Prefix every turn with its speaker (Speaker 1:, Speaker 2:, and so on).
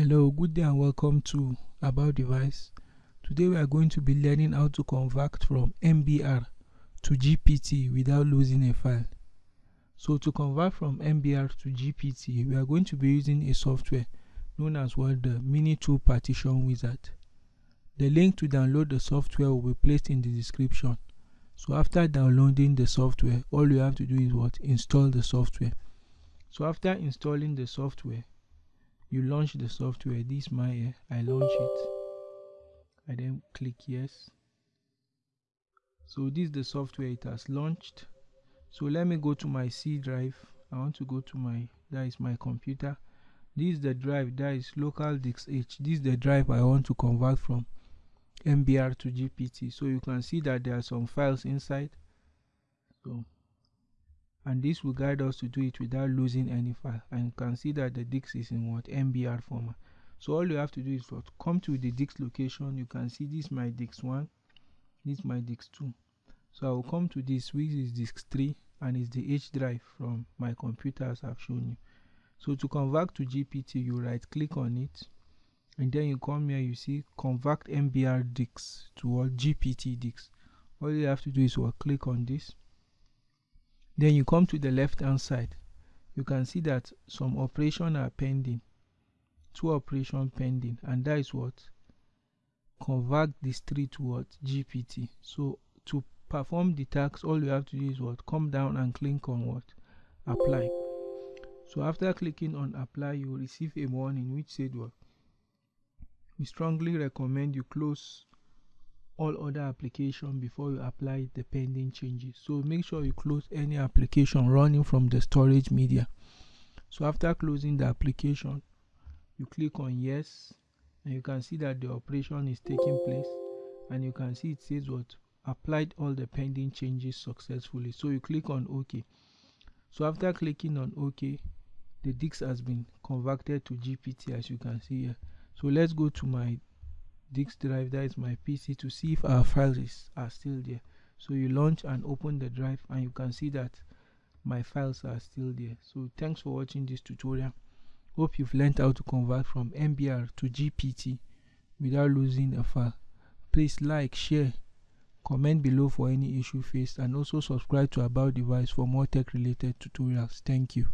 Speaker 1: Hello, good day and welcome to About Device. Today we are going to be learning how to convert from MBR to GPT without losing a file. So to convert from MBR to GPT, we are going to be using a software known as what the MiniTool Partition Wizard. The link to download the software will be placed in the description. So after downloading the software, all you have to do is what? Install the software. So after installing the software, you launch the software this my eh, i launch it. I then click yes. So this is the software it has launched. So let me go to my c drive. I want to go to my that is my computer. This is the drive that is local disk h. This is the drive i want to convert from mbr to gpt so you can see that there are some files inside. So and this will guide us to do it without losing any file and you can see that the disk is in what? Mbr format. So all you have to do is what? Come to the disk location. You can see this my disk 1 this my disk 2 so i will come to this which is disk 3 and it's the h drive from my computer as i've shown you. So to convert to gpt you right click on it. And then you come here you see convert mbr disks to what? Gpt disks all you have to do is what? Click on this then you come to the left hand side. You can see that some operation are pending. Two operation pending and that is what? Convert this tree to what gpt so to perform the task all you have to do is what? Come down and click on what? Apply. So after clicking on apply you will receive a warning which said what? We strongly recommend you close all other application before you apply the pending changes. So make sure you close any application running from the storage media. So after closing the application you click on yes and you can see that the operation is taking place. And you can see it says what? Applied all the pending changes successfully. So you click on ok. So after clicking on ok the disk has been converted to gpt as you can see here. So let's go to my disk drive that is my pc to see if our files are still there. So you launch and open the drive and you can see that my files are still there. So thanks for watching this tutorial. Hope you've learned how to convert from mbr to gpt without losing a file. Please like share comment below for any issue faced and also subscribe to about device for more tech related tutorials. Thank you